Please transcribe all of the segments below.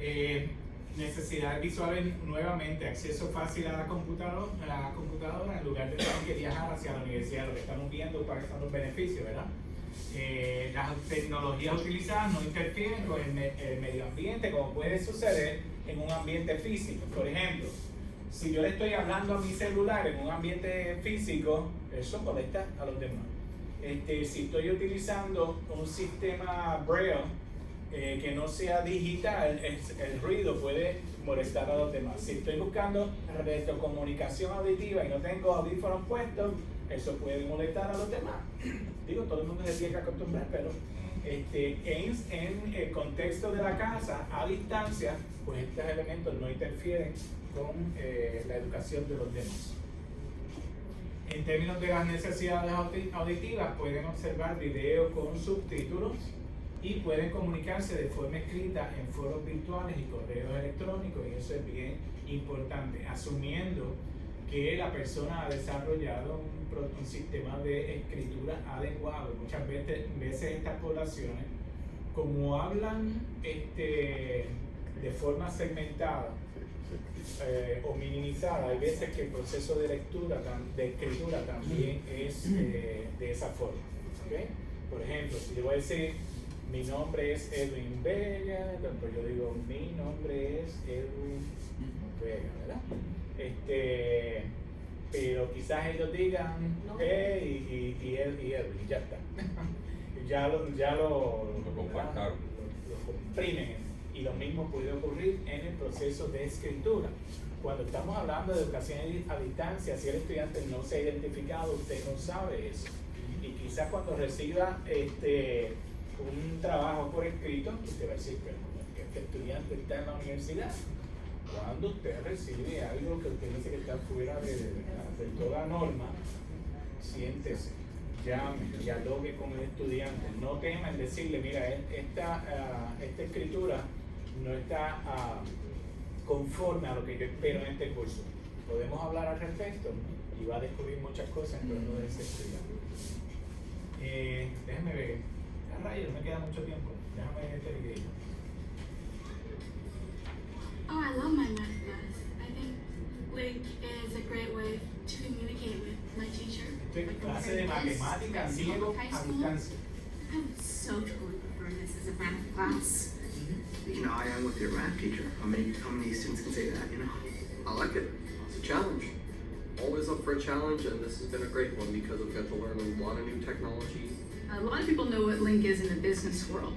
Eh, necesidades visuales nuevamente, acceso fácil a la computadora, a la computadora en lugar de tener que viajar hacia la universidad, lo que estamos viendo cuáles son los beneficios, ¿verdad? Eh, las tecnologías utilizadas no interfieren con el, el, medio ambiente como puede suceder en un ambiente físico. Por ejemplo, si yo le estoy hablando a mi celular en un ambiente físico, eso molesta a los demás. Este, si estoy utilizando un sistema Braille eh, que no sea digital, el, ruido puede molestar a los demás. Si estoy buscando retrocomunicación auditiva y no tengo audífonos puestos, eso puede molestar a los demás. Digo, todo el mundo se tiene que acostumbrar, pero este, en, en, el contexto de la casa, a distancia, pues estos elementos no interfieren con eh, la educación de los demás. En términos de las necesidades auditivas, pueden observar videos con subtítulos, y pueden comunicarse de forma escrita en foros virtuales y correos electrónicos y eso es bien importante, asumiendo que la persona ha desarrollado un, sistema de escritura adecuado. Muchas veces, veces estas poblaciones, como hablan este, de forma segmentada eh, o minimizada, hay veces que el proceso de lectura, de escritura también es eh, de esa forma. Por ejemplo, si yo voy a decir mi nombre es Edwin Vega, pues yo digo, mi nombre es Edwin Vega, ¿verdad? Este, pero quizás ellos digan, eh, y, y, y, Edwin, ya está. ya lo, ya lo, lo, comprimen. Y lo mismo puede ocurrir en el proceso de escritura. Cuando estamos hablando de educación a distancia, si el estudiante no se ha identificado, usted no sabe eso. Y quizás cuando reciba este, un trabajo por escrito, usted va a decir, que este estudiante está en la universidad. Cuando usted recibe algo que usted dice que está fuera de, toda norma, siéntese, llame, dialogue con el estudiante. No tema en decirle, mira, esta, uh, esta escritura no está uh, conforme a lo que yo espero en este curso. Podemos hablar al respecto y va a descubrir muchas cosas en torno de ese estudiante. Eh, déjeme ver rayos, me queda mucho tiempo. Déjame este video. Oh, I love my math class. I think Link is a great way to communicate with my teacher. Estoy clase de matemáticas, ciego a distancia. I would so totally prefer this as a math class. You know, I am with your math teacher. How many, how many students can say that, you know? I like it. It's a challenge. Always up for a challenge, and this has been a great one because I've got to learn a lot of new technology, Uh, a lot of people know what Link is in the business world.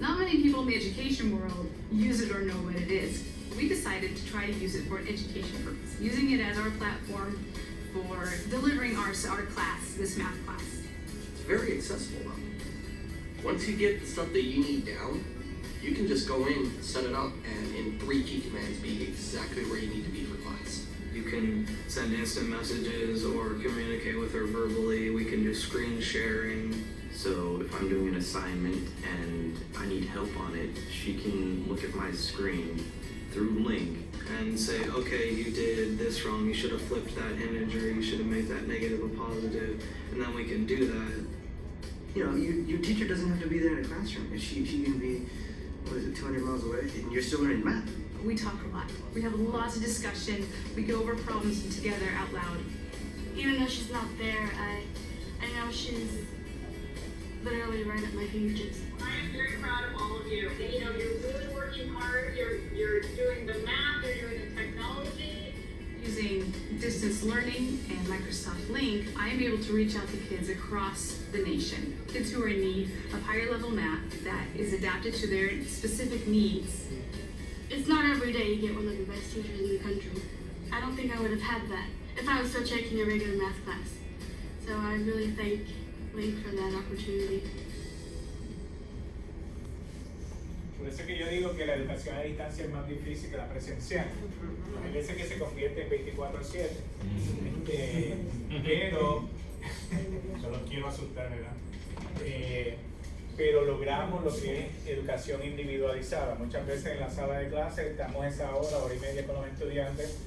Not many people in the education world use it or know what it is. We decided to try to use it for an education purpose, using it as our platform for delivering our, our class, this math class. It's very accessible though. Once you get the stuff that you need down, you can just go in, set it up, and in three key commands be exactly where you need to be for class. You can send instant messages or communicate with her verbally. We can do screen sharing. So if I'm doing an assignment and I need help on it, she can look at my screen through Link and say, okay, you did this wrong, you should have flipped that image or you should have made that negative a positive, and then we can do that. You know, you, your teacher doesn't have to be there in a classroom. She, she can be, what is it, 200 miles away, and you're still learning math. We talk a lot. We have lots of discussion. We go over problems together out loud. Even though she's not there, I, I know she's literally right at my fingertips. I am very proud of all of you. You know, you're really working hard. You're, you're doing the math, you're doing the technology. Using distance learning and Microsoft Link, I am able to reach out to kids across the nation. Kids who are in need of higher level math that is adapted to their specific needs. It's not every day you get one of the best teachers in the country. I don't think I would have had that if I was still taking a regular math class. So I really thank wait for that opportunity. Por eso que yo digo que la educación a distancia es más difícil que la presencial. Hay veces que se convierte en 24-7. Este, pero, no los quiero asustar, ¿verdad? Eh, pero logramos lo que es educación individualizada. Muchas veces en la sala de clase estamos esa hora, hora y media con los estudiantes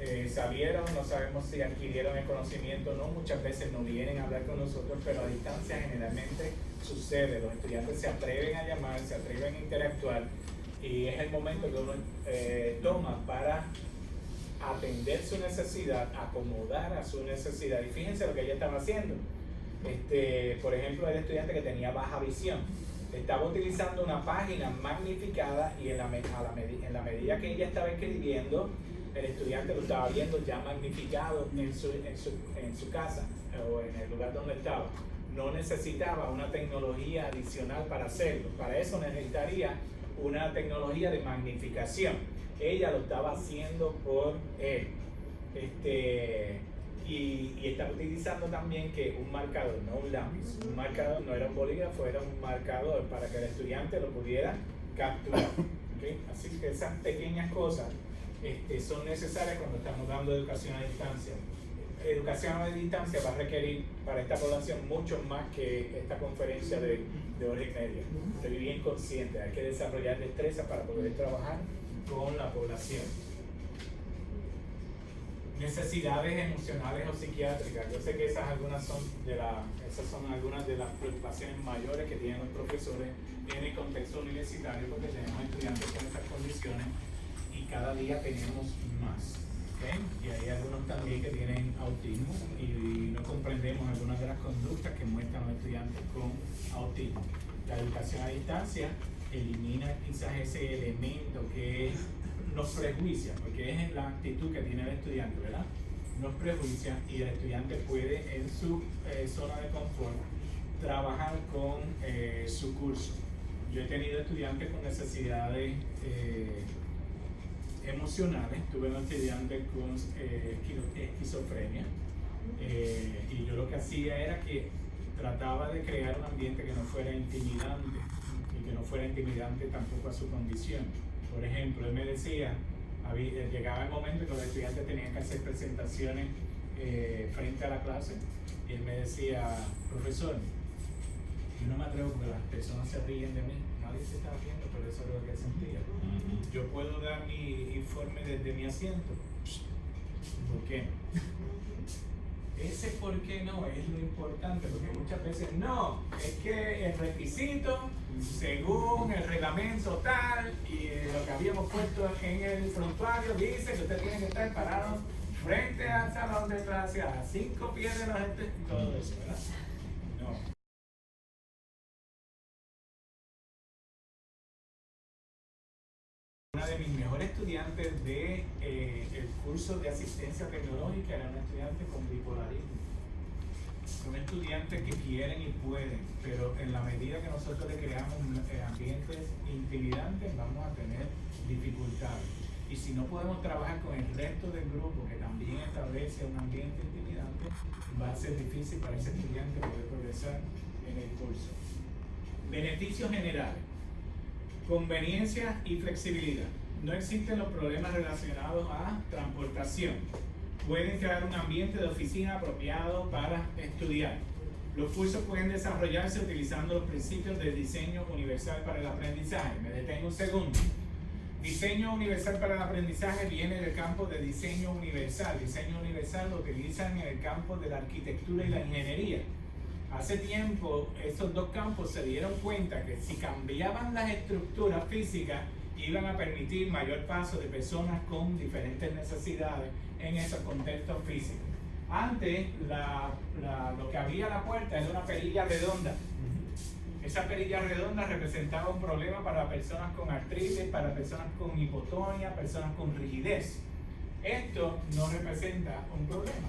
eh, salieron, no sabemos si adquirieron el conocimiento no, muchas veces no vienen a hablar con nosotros, pero a distancia generalmente sucede, los estudiantes se atreven a llamar, se atreven a interactuar y es el momento que uno eh, toma para atender su necesidad, acomodar a su necesidad. Y fíjense lo que ella estaba haciendo. Este, por ejemplo, el estudiante que tenía baja visión estaba utilizando una página magnificada y en la medida que ella estaba escribiendo, el estudiante lo estaba viendo ya magnificado en su, en su, en su casa o en el lugar donde estaba. No necesitaba una tecnología adicional para hacerlo. Para eso necesitaría una tecnología de magnificación. Ella lo estaba haciendo por él. Este, y, y estaba utilizando también que un marcador, no un lápiz. Un marcador no era un bolígrafo, era un marcador para que el estudiante lo pudiera capturar. Así que esas pequeñas cosas este, son necesarias cuando estamos dando educación a distancia. Educación a distancia va a requerir para esta población mucho más que esta conferencia de, de hora y media. Estoy bien consciente, hay que desarrollar destrezas para poder trabajar con la población. Necesidades emocionales o psiquiátricas. Yo sé que esas algunas son de la, esas son algunas de las preocupaciones mayores que tienen los profesores en el contexto universitario porque tenemos estudiantes con estas condiciones cada día tenemos más. Y hay algunos también que tienen autismo y no comprendemos algunas de las conductas que muestran los estudiantes con autismo. La educación a distancia elimina quizás ese elemento que nos prejuicia, porque es la actitud que tiene el estudiante, ¿verdad? Nos prejuicia y el estudiante puede en su eh, zona de confort trabajar con eh, su curso. Yo he tenido estudiantes con necesidades eh, emocionales, tuve un estudiante con esquizofrenia y yo lo que hacía era que trataba de crear un ambiente que no fuera intimidante y que no fuera intimidante tampoco a su condición. Por ejemplo, él me decía, había, llegaba el momento en que los estudiantes tenían que hacer presentaciones eh, frente a la clase y él me decía, profesor, yo no me atrevo porque las personas se ríen de mí, nadie se está riendo, pero eso es lo que sentía. Yo puedo dar mi informe desde mi asiento. ¿Por qué? Ese por qué no es lo importante, porque muchas veces no, es que el requisito, según el reglamento tal y lo que habíamos puesto en el frontuario, dice que usted tiene que estar parado frente al salón de clase a cinco pies de la gente, todo eso, ¿verdad? No. Una de mis mejores estudiantes del de, eh, curso de asistencia tecnológica era una estudiante con bipolarismo. Son estudiantes que quieren y pueden, pero en la medida que nosotros le creamos eh, ambientes intimidantes vamos a tener dificultades. Y si no podemos trabajar con el resto del grupo que también establece un ambiente intimidante, va a ser difícil para ese estudiante poder progresar en el curso. Beneficios generales. Conveniencia y flexibilidad no existen los problemas relacionados a transportación. Pueden crear un ambiente de oficina apropiado para estudiar. Los cursos pueden desarrollarse utilizando los principios del diseño universal para el aprendizaje. Me detengo un segundo. Diseño universal para el aprendizaje viene del campo de diseño universal. Diseño universal lo utilizan en el campo de la arquitectura y la ingeniería. Hace tiempo estos dos campos se dieron cuenta que si cambiaban las estructuras físicas, iban a permitir mayor paso de personas con diferentes necesidades en esos contextos físicos. Antes, lo que había a la puerta era una perilla redonda. Esa perilla redonda representaba un problema para personas con artritis, para personas con hipotonia, personas con rigidez. Esto no representa un problema,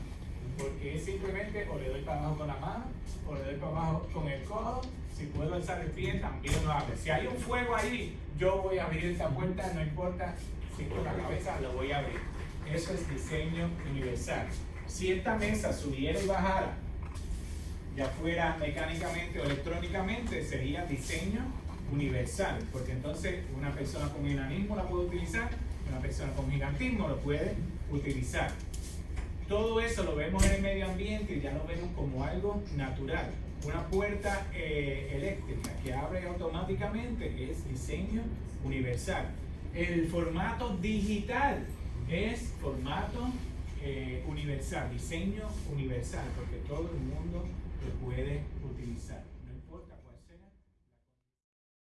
porque simplemente o le doy para abajo con la mano, o le doy para abajo con el codo, si puedo alzar el pie, también lo hago. Si hay un fuego ahí, yo voy a abrir esta puerta, no importa si con la cabeza lo voy a abrir. Eso es diseño universal. Si esta mesa subiera y bajara, ya fuera mecánicamente o electrónicamente, sería diseño universal, porque entonces una persona con enanismo la puede utilizar, una persona con gigantismo lo puede utilizar. Todo eso lo vemos en el medio ambiente y ya lo vemos como algo natural una puerta eh, eléctrica que abre automáticamente es diseño universal. El formato digital es formato eh, universal, diseño universal, porque todo el mundo lo puede utilizar.